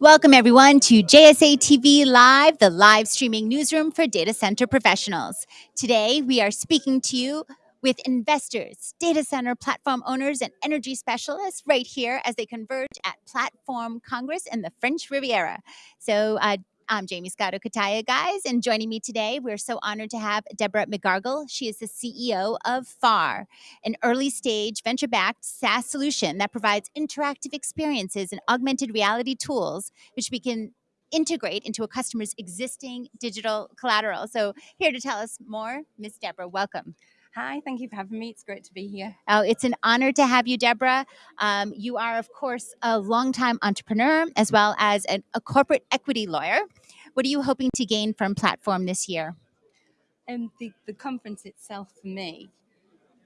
Welcome, everyone, to JSA TV Live, the live streaming newsroom for data center professionals. Today, we are speaking to you with investors, data center platform owners, and energy specialists right here as they converge at Platform Congress in the French Riviera. So, uh, I'm Jaymie Scotto Cutaia, guys, and joining me today, we're so honored to have Deborah McGargle. She is the CEO of FAR, an early stage venture backed SaaS solution that provides interactive experiences and augmented reality tools, which we can integrate into a customer's existing digital collateral. So, here to tell us more, Miss Deborah, welcome. Hi, thank you for having me. It's great to be here. Oh, it's an honor to have you, Deborah. Um, you are, of course, a longtime entrepreneur as well as an, a corporate equity lawyer. What are you hoping to gain from Platform this year? And the, the conference itself for me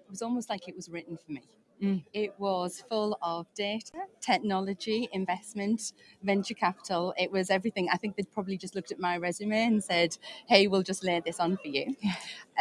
it was almost like it was written for me. Mm. It was full of data, technology, investment, venture capital. It was everything. I think they'd probably just looked at my resume and said, hey, we'll just lay this on for you.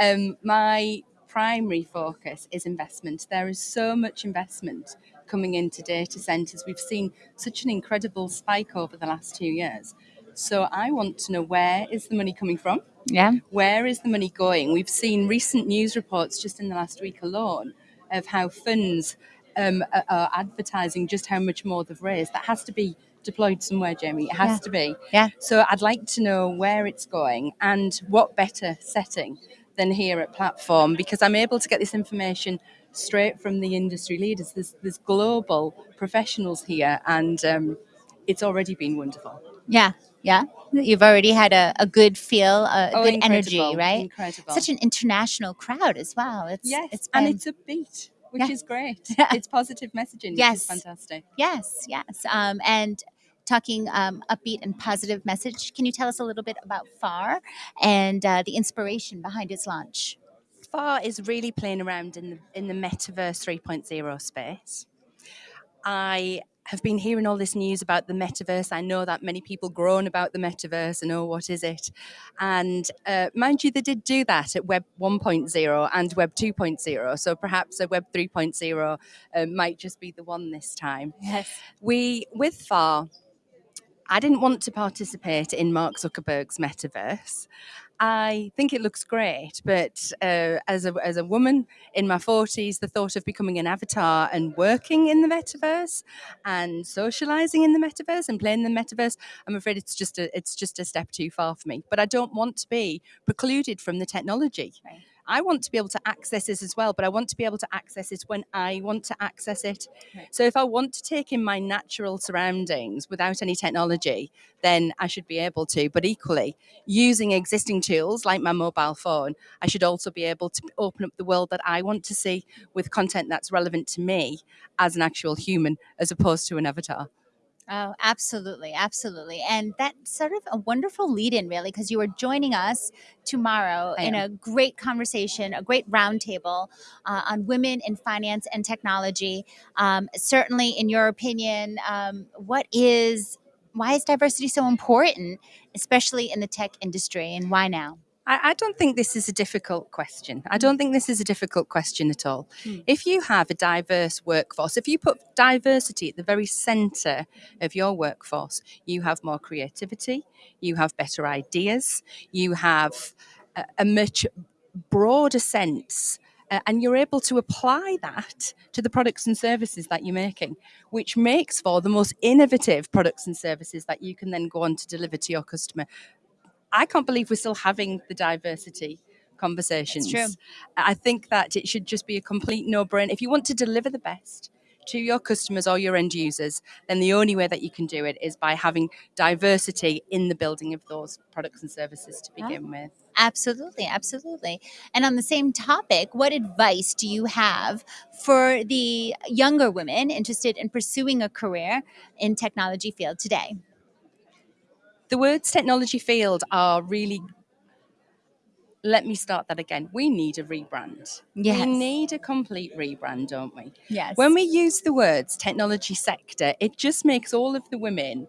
Um, my primary focus is investment. There is so much investment coming into data centers. We've seen such an incredible spike over the last two years. So I want to know where is the money coming from? Yeah. Where is the money going? We've seen recent news reports just in the last week alone of how funds um, are advertising just how much more they've raised. That has to be deployed somewhere, Jaymie. It has Yeah. to be. Yeah. So I'd like to know where it's going and what better setting than here at Platform because I'm able to get this information straight from the industry leaders. There's, there's global professionals here and um, it's already been wonderful. Yeah. Yeah. You've already had a, a good feel, a Oh, good energy, right? Incredible. Such an international crowd as well. It's, yes, it's and been- it's upbeat, which Yeah. is great. Yeah. It's positive messaging, Yes. which is fantastic. Yes, yes. Um, and talking um, upbeat and positive message, can you tell us a little bit about FAR and uh, the inspiration behind its launch? FAR is really playing around in the in the metaverse 3.0 space. I have been hearing all this news about the metaverse. I know that many people groan about the metaverse and oh, what is it? And uh, mind you, they did do that at Web 1.0 and Web 2.0. So perhaps a Web 3.0 uh, might just be the one this time. Yes. We, with FAR, I didn't want to participate in Mark Zuckerberg's metaverse. I think it looks great, but uh, as a as a woman in my forties, the thought of becoming an avatar and working in the metaverse and socializing in the metaverse and playing in the metaverse, I'm afraid it's just a it's just a step too far for me. But I don't want to be precluded from the technology. Right. I want to be able to access it as well, but I want to be able to access it when I want to access it. Right. So if I want to take in my natural surroundings without any technology, then I should be able to. But equally, using existing tools like my mobile phone, I should also be able to open up the world that I want to see with content that's relevant to me as an actual human as opposed to an avatar. Oh, absolutely, absolutely. And that's sort of a wonderful lead in, really, because you are joining us tomorrow I in am. a great conversation, a great roundtable uh, on women in finance and technology. Um, certainly, in your opinion, um, what is why is diversity so important, especially in the tech industry, and why now? I, I don't think this is a difficult question. I don't think this is a difficult question at all. Mm. If you have a diverse workforce, if you put diversity at the very center of your workforce, you have more creativity, you have better ideas, you have a, a much broader sense. uh, and you're able to apply that to the products and services that you're making, which makes for the most innovative products and services that you can then go on to deliver to your customer. I can't believe we're still having the diversity conversations. true. I think that it should just be a complete no brainer. If you want to deliver the best to your customers or your end users, then the only way that you can do it is by having diversity in the building of those products and services to begin with. Absolutely, absolutely. And on the same topic, what advice do you have for the younger women interested in pursuing a career in technology field today? The words technology field are really. Let me start that again. We need a rebrand. Yes. We need a complete rebrand, don't we? Yes. When we use the words technology sector, it just makes all of the women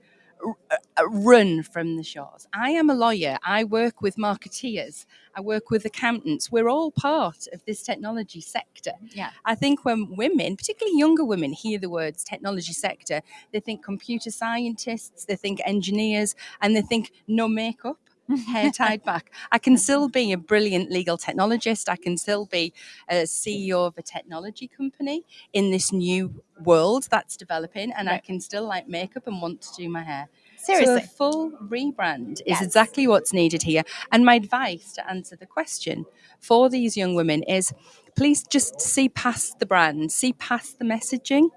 run from the shores. I am a lawyer. I work with marketeers. I work with accountants. We're all part of this technology sector. Yeah. I think when women, particularly younger women, hear the words technology sector, they think computer scientists, they think engineers, and they think no makeup. Hair tied back. I can still be a brilliant legal technologist. I can still be a CEO of a technology company in this new world that's developing, and I can still like makeup and want to do my hair. Seriously. So a full rebrand is Yes. exactly what's needed here. And my advice to answer the question for these young women is please just see past the brand, see past the messaging.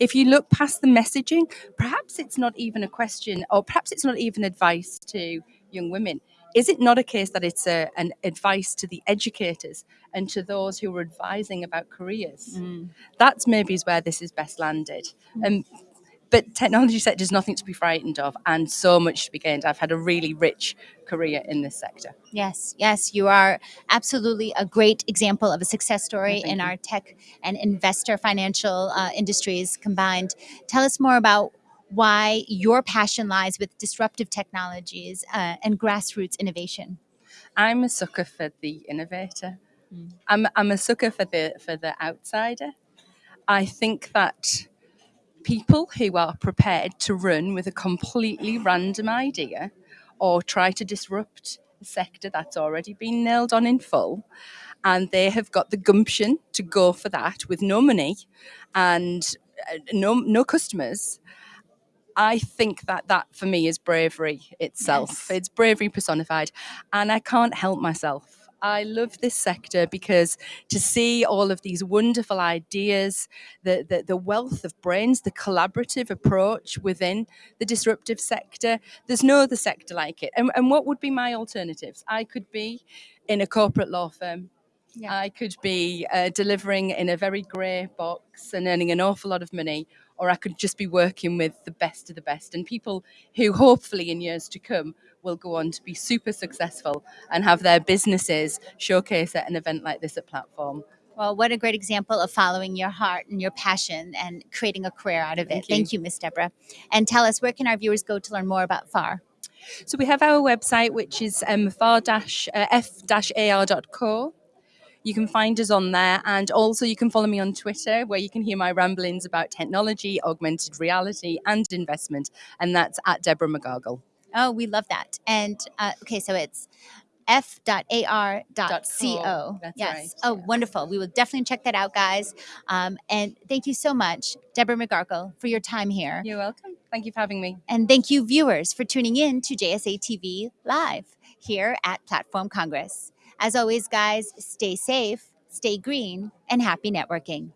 If you look past the messaging, perhaps it's not even a question, or perhaps it's not even advice to young women. Is it not a case that it's a, an advice to the educators and to those who are advising about careers? Mm. That's maybe is where this is best landed. Um, but technology sector is nothing to be frightened of and so much to be gained. I've had a really rich career in this sector. Yes, yes, you are absolutely a great example of a success story thank in you. our tech and investor financial uh, industries combined. Tell us more about why your passion lies with disruptive technologies uh, and grassroots innovation. I'm a sucker for the innovator. Mm. I'm, I'm a sucker for the for the outsider. I think that people who are prepared to run with a completely random idea or try to disrupt a sector that's already been nailed on in full and they have got the gumption to go for that with no money and uh, no no customers I think that that for me is bravery itself. Yes. It's bravery personified. And I can't help myself. I love this sector because to see all of these wonderful ideas, the, the, the wealth of brains, the collaborative approach within the disruptive sector, there's no other sector like it. And, and what would be my alternatives? I could be in a corporate law firm. Yeah. I could be uh, delivering in a very grey box and earning an awful lot of money, or I could just be working with the best of the best and people who hopefully in years to come will go on to be super successful and have their businesses showcase at an event like this at Platform. Well, what a great example of following your heart and your passion and creating a career out of it. Thank you. Thank you, Miss Deborah. And tell us, where can our viewers go to learn more about FAR? So we have our website, which is um, far-f-ar.co. You can find us on there, and also you can follow me on Twitter, where you can hear my ramblings about technology, augmented reality, and investment, and that's at Deborah McGargle. Oh, we love that. And uh, okay, so it's f.ar.co. That's yes. right, Oh, yeah. wonderful. We will definitely check that out, guys. Um, and thank you so much, Deborah McGarkle, for your time here. You're welcome. Thank you for having me. And thank you, viewers, for tuning in to JSA TV Live here at Platform Congress. As always, guys, stay safe, stay green, and happy networking.